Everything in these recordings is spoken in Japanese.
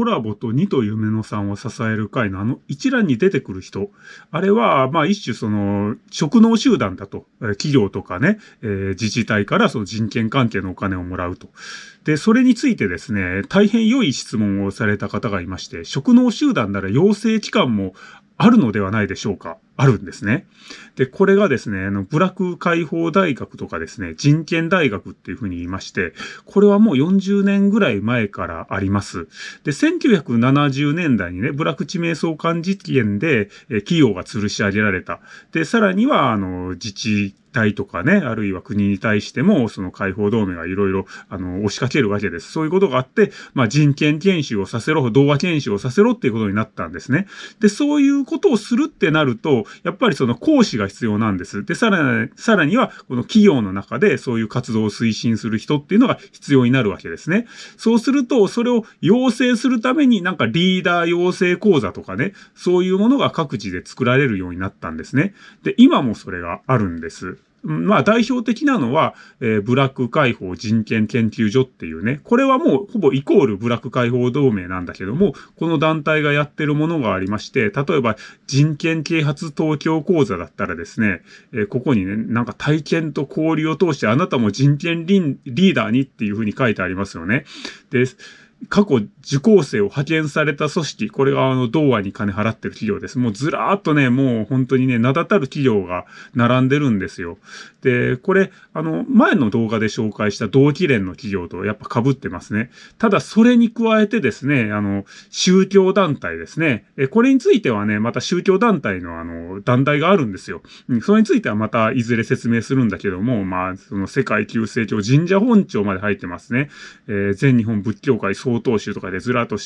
コラボと2と夢野さんを支える会のあの一覧に出てくる人、あれは、まあ一種その、職能集団だと、企業とかね、えー、自治体からその人権関係のお金をもらうと。で、それについてですね、大変良い質問をされた方がいまして、職能集団なら養成機関もあるのではないでしょうか。あるんですね。で、これがですね、あの、部落解放大学とかですね、人権大学っていうふうに言いまして、これはもう40年ぐらい前からあります。で、1970年代にね、部落地名相関事件で、え企業が吊るし上げられた。で、さらには、あの、自治体とかね、あるいは国に対しても、その解放同盟がいろいろ、あの、押しかけるわけです。そういうことがあって、まあ、人権研修をさせろ、童話研修をさせろっていうことになったんですね。で、そういうことをするってなると、やっぱりその講師が必要なんです。で、さらに、さらには、この企業の中でそういう活動を推進する人っていうのが必要になるわけですね。そうすると、それを養成するためになんかリーダー養成講座とかね、そういうものが各自で作られるようになったんですね。で、今もそれがあるんです。まあ代表的なのは、えー、ブラック解放人権研究所っていうね、これはもうほぼイコールブラック解放同盟なんだけども、この団体がやってるものがありまして、例えば人権啓発東京講座だったらですね、えー、ここにね、なんか体験と交流を通してあなたも人権リーダーにっていうふうに書いてありますよね。です、過去受講生を派遣された組織、これがあの、同和に金払ってる企業です。もうずらーっとね、もう本当にね、名だたる企業が並んでるんですよ。で、これ、あの、前の動画で紹介した同期連の企業とやっぱ被ってますね。ただ、それに加えてですね、あの、宗教団体ですね。え、これについてはね、また宗教団体のあの、団体があるんですよ。うん、それについてはまたいずれ説明するんだけども、まあ、その世界旧世教神社本庁まで入ってますね。えー、全日本仏教会総統集とかでずらっと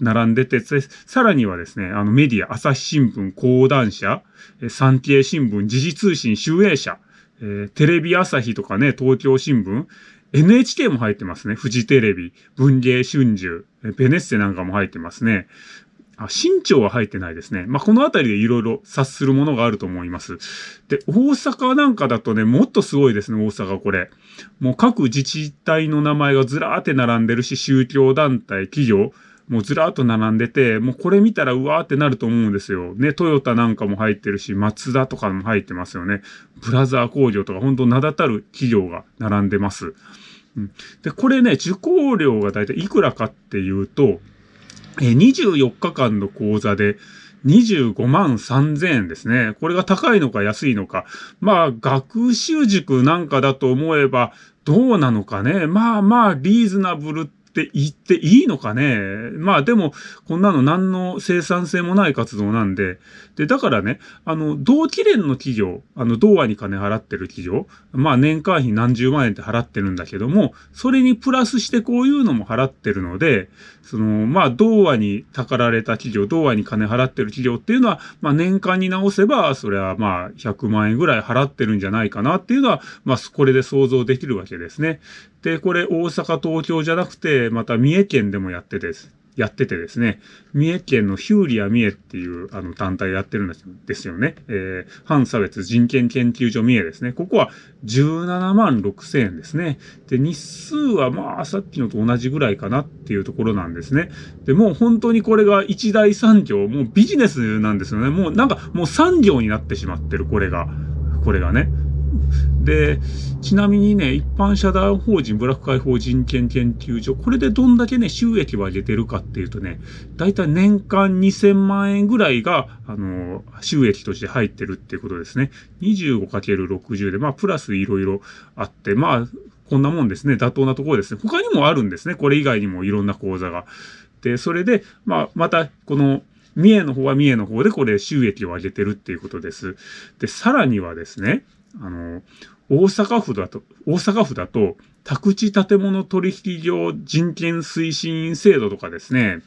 並んでて、さらにはですね、あのメディア、朝日新聞、講談社、産経新聞、時事通信、集英社、えー、テレビ朝日とかね、東京新聞、NHK も入ってますね。フジテレビ、文芸春秋、ベネッセなんかも入ってますね。あ、新潮は入ってないですね。まあ、このあたりでいろいろ察するものがあると思います。で、大阪なんかだとね、もっとすごいですね、大阪これ。もう各自治体の名前がずらーって並んでるし、宗教団体、企業、もうずらーっと並んでて、もうこれ見たらうわーってなると思うんですよ。ね、トヨタなんかも入ってるし、マツダとかも入ってますよね。ブラザー工業とか本当名だたる企業が並んでます。うん、で、これね、受講料がだいたいいくらかっていうと、24日間の講座で25万3000円ですね。これが高いのか安いのか。まあ、学習塾なんかだと思えばどうなのかね。まあまあ、リーズナブルって言っていいのかね？まあでも、こんなの何の生産性もない活動なんで。で、だからね、あの、同期連の企業、あの、同和に金払ってる企業、まあ年間費何十万円って払ってるんだけども、それにプラスしてこういうのも払ってるので、その、まあ、同和にたかられた企業、同和に金払ってる企業っていうのは、まあ年間に直せば、それはまあ100万円ぐらい払ってるんじゃないかなっていうのは、まあこれで想像できるわけですね。で、これ大阪、東京じゃなくて、また三重県でもやってです。やっててですね、三重県のヒューリア三重っていうあの団体やってるんですよね。えー、反差別人権研究所三重ですね。ここは17万6千円ですね。で、日数はまあさっきのと同じぐらいかなっていうところなんですね。で、もう本当にこれが一大産業、もうビジネスなんですよね。もうなんかもう産業になってしまってる、これが。これがね。で、ちなみにね、一般社団法人ブラック解放人権研究所、これでどんだけね、収益を上げてるかっていうとね、だいたい年間2000万円ぐらいが、あの、収益として入ってるっていうことですね。25×60 で、まあ、プラスいろいろあって、まあ、こんなもんですね。妥当なところですね。他にもあるんですね。これ以外にもいろんな講座が。で、それで、まあ、また、この、三重の方は三重の方でこれ収益を上げてるっていうことです。で、さらにはですね、あの、大阪府だと、大阪府だと、宅地建物取引業人権推進制度とかですね、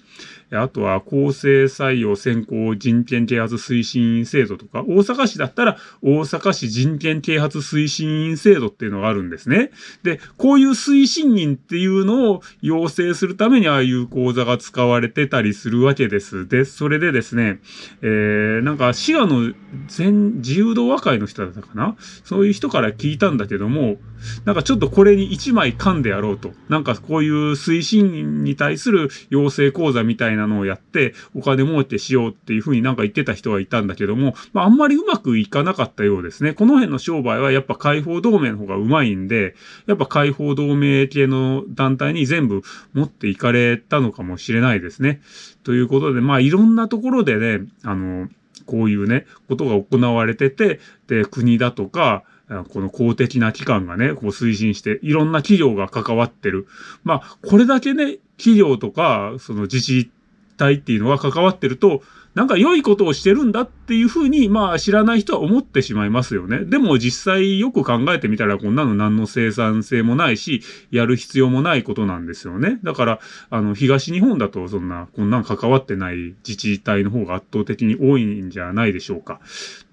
あとは公正採用選考人権啓発推進員制度とか、大阪市だったら大阪市人権啓発推進員制度っていうのがあるんですね。で、こういう推進員っていうのを要請するためにああいう講座が使われてたりするわけです。で、それでですね、えー、なんか滋賀の全自由度和会の人だったかな？そういう人から聞いたんだけども、なんかちょっとこれに一枚噛んでやろうと。なんかこういう推進員に対する養成講座みたいなのをやって、お金儲けしようっていうふうになんか言ってた人はいたんだけども、まああんまりうまくいかなかったようですね。この辺の商売はやっぱ解放同盟の方がうまいんで、やっぱ解放同盟系の団体に全部持っていかれたのかもしれないですね。ということで、まあいろんなところでね、あの、こういうね、ことが行われてて、で、国だとか、この公的な機関がね、こう推進して、いろんな企業が関わってる。まあ、これだけね、企業とか、その自治体っていうのは関わってると、なんか良いことをしてるんだっていうふうに、まあ知らない人は思ってしまいますよね。でも実際よく考えてみたらこんなの何の生産性もないし、やる必要もないことなんですよね。だから、あの、東日本だとそんな、こんなん関わってない自治体の方が圧倒的に多いんじゃないでしょうか。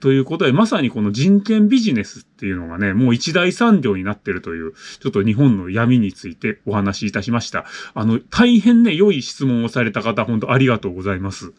ということで、まさにこの人権ビジネスっていうのがね、もう一大産業になってるという、ちょっと日本の闇についてお話しいたしました。あの、大変ね、良い質問をされた方、本当ありがとうございます。